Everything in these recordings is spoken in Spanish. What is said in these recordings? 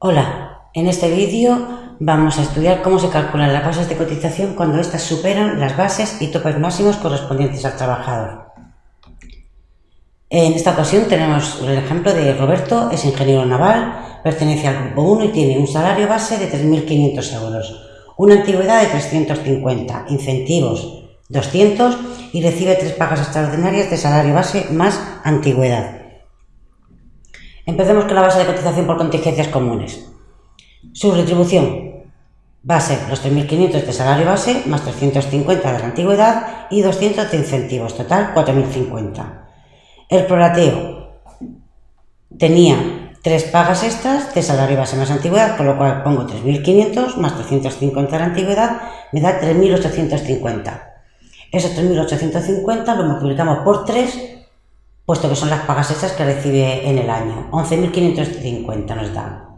Hola, en este vídeo vamos a estudiar cómo se calculan las bases de cotización cuando éstas superan las bases y topes máximos correspondientes al trabajador. En esta ocasión tenemos el ejemplo de Roberto, es ingeniero naval, pertenece al grupo 1 y tiene un salario base de 3.500 euros, una antigüedad de 350, incentivos 200 y recibe tres pagas extraordinarias de salario base más antigüedad. Empecemos con la base de cotización por contingencias comunes. Su retribución ser los 3.500 de salario base más 350 de la antigüedad y 200 de incentivos, total 4.050. El prorateo tenía tres pagas extras de salario base más antigüedad, con lo cual pongo 3.500 más 350 de la antigüedad, me da 3.850. Esos 3.850 lo multiplicamos por 3 puesto que son las pagas extras que recibe en el año. 11.550 nos da.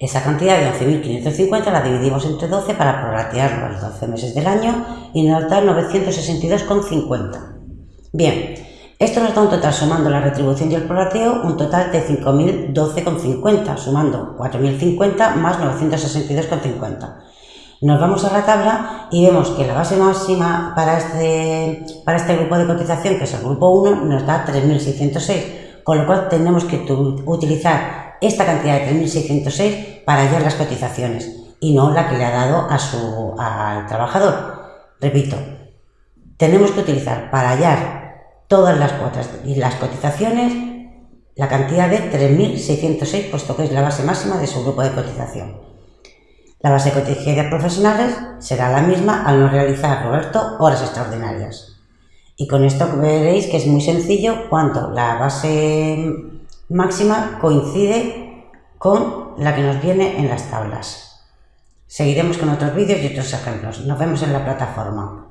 Esa cantidad de 11.550 la dividimos entre 12 para prorratearlo a los 12 meses del año y nos da 962,50. Bien, esto nos da un total sumando la retribución y el prorrateo, un total de 5.012,50, sumando 4.050 más 962,50. Nos vamos a la tabla y vemos que la base máxima para este, este grupo de cotización, que es el grupo 1, nos da 3.606, con lo cual tenemos que utilizar esta cantidad de 3.606 para hallar las cotizaciones y no la que le ha dado al trabajador. Repito, tenemos que utilizar para hallar todas las cuotas y las cotizaciones la cantidad de 3.606, puesto que es la base máxima de su grupo de cotización. La base de profesionales será la misma al no realizar, Roberto, horas extraordinarias. Y con esto veréis que es muy sencillo cuando la base máxima coincide con la que nos viene en las tablas. Seguiremos con otros vídeos y otros ejemplos. Nos vemos en la plataforma.